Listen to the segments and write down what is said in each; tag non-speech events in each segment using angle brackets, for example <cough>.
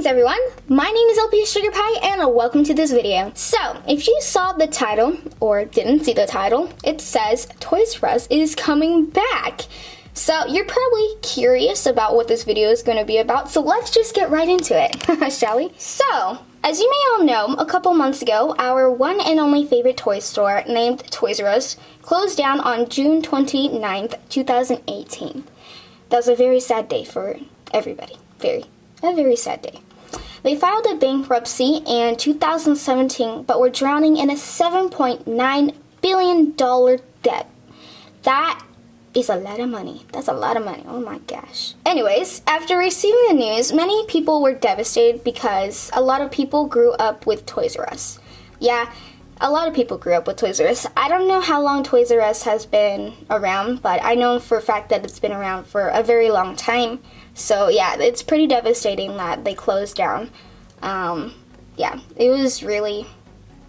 Greetings everyone, my name is LP Sugar Pie and welcome to this video. So, if you saw the title, or didn't see the title, it says Toys R Us is coming back. So, you're probably curious about what this video is going to be about, so let's just get right into it, <laughs> shall we? So, as you may all know, a couple months ago, our one and only favorite toy store, named Toys R Us, closed down on June 29th, 2018. That was a very sad day for everybody. Very a very sad day. They filed a bankruptcy in 2017, but were drowning in a $7.9 billion debt. That is a lot of money. That's a lot of money. Oh my gosh. Anyways, after receiving the news, many people were devastated because a lot of people grew up with Toys R Us. Yeah, a lot of people grew up with Toys R Us. I don't know how long Toys R Us has been around, but I know for a fact that it's been around for a very long time. So yeah, it's pretty devastating that they closed down. Um, yeah, it was really.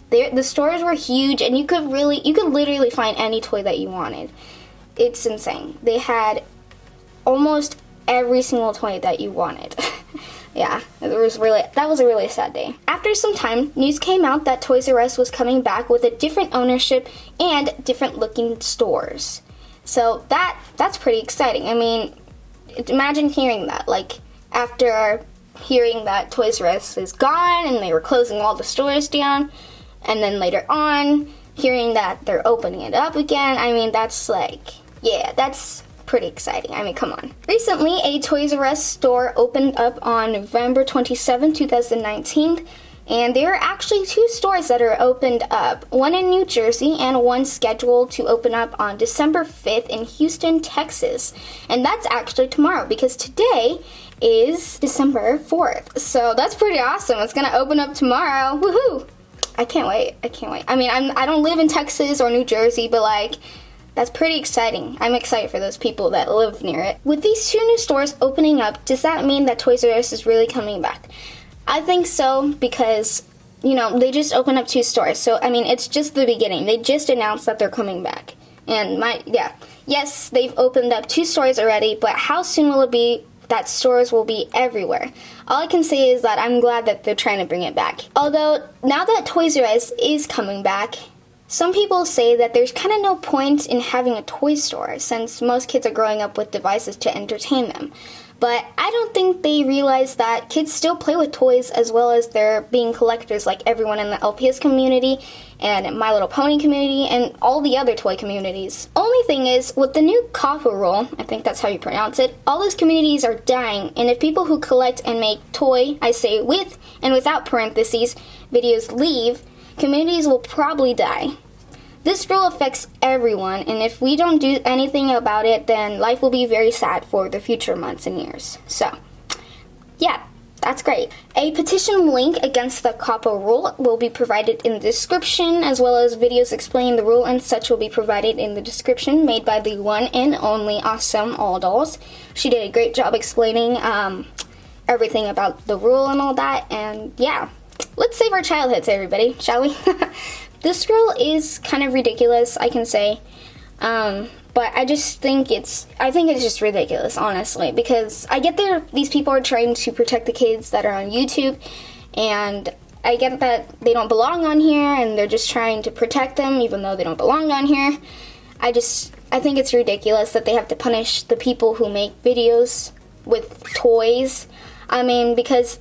The stores were huge, and you could really, you could literally find any toy that you wanted. It's insane. They had almost every single toy that you wanted. <laughs> yeah, it was really that was a really sad day. After some time, news came out that Toys R Us was coming back with a different ownership and different looking stores. So that that's pretty exciting. I mean, imagine hearing that like after hearing that Toys R Us is gone and they were closing all the stores down and then later on hearing that they're opening it up again. I mean, that's like yeah, that's pretty exciting. I mean, come on. Recently, a Toys R Us store opened up on November 27, 2019, and there are actually two stores that are opened up, one in New Jersey and one scheduled to open up on December 5th in Houston, Texas. And that's actually tomorrow because today is December 4th. So that's pretty awesome. It's going to open up tomorrow. Woohoo! I can't wait. I can't wait. I mean, I'm, I don't live in Texas or New Jersey, but like, that's pretty exciting. I'm excited for those people that live near it. With these two new stores opening up, does that mean that Toys R Us is really coming back? I think so because, you know, they just opened up two stores. So, I mean, it's just the beginning. They just announced that they're coming back. And my, yeah, yes, they've opened up two stores already, but how soon will it be that stores will be everywhere. All I can say is that I'm glad that they're trying to bring it back. Although, now that Toys R Us is coming back, some people say that there's kind of no point in having a toy store since most kids are growing up with devices to entertain them. But I don't think they realize that kids still play with toys as well as they're being collectors like everyone in the LPS community and My Little Pony community and all the other toy communities. Only thing is, with the new COPPA rule, I think that's how you pronounce it, all those communities are dying and if people who collect and make toy, I say with and without parentheses, videos leave, communities will probably die. This rule affects everyone, and if we don't do anything about it, then life will be very sad for the future months and years. So, yeah, that's great. A petition link against the COPPA rule will be provided in the description, as well as videos explaining the rule and such will be provided in the description made by the one and only awesome All Dolls. She did a great job explaining um, everything about the rule and all that, and yeah. Let's save our childhoods, everybody, shall we? <laughs> This rule is kind of ridiculous, I can say. Um, but I just think it's I think it's just ridiculous, honestly, because I get that these people are trying to protect the kids that are on YouTube, and I get that they don't belong on here, and they're just trying to protect them, even though they don't belong on here. I just I think it's ridiculous that they have to punish the people who make videos with toys. I mean, because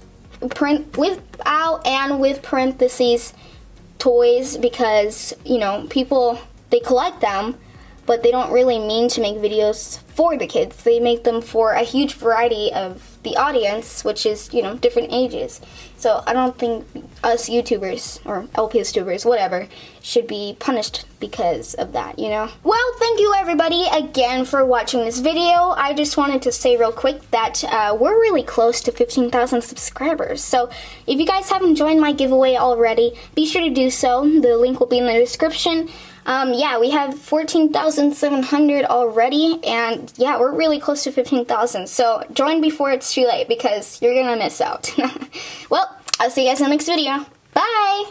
print without and with parentheses toys because, you know, people, they collect them, but they don't really mean to make videos for the kids. They make them for a huge variety of the audience, which is, you know, different ages. So I don't think us YouTubers, or LPS tubers, whatever, should be punished because of that, you know? Well, thank you everybody again for watching this video. I just wanted to say real quick that uh, we're really close to 15,000 subscribers. So if you guys haven't joined my giveaway already, be sure to do so. The link will be in the description. Um, yeah, we have 14,700 already, and yeah, we're really close to 15,000. So join before it's too late because you're gonna miss out. <laughs> well, I'll see you guys in the next video. Bye!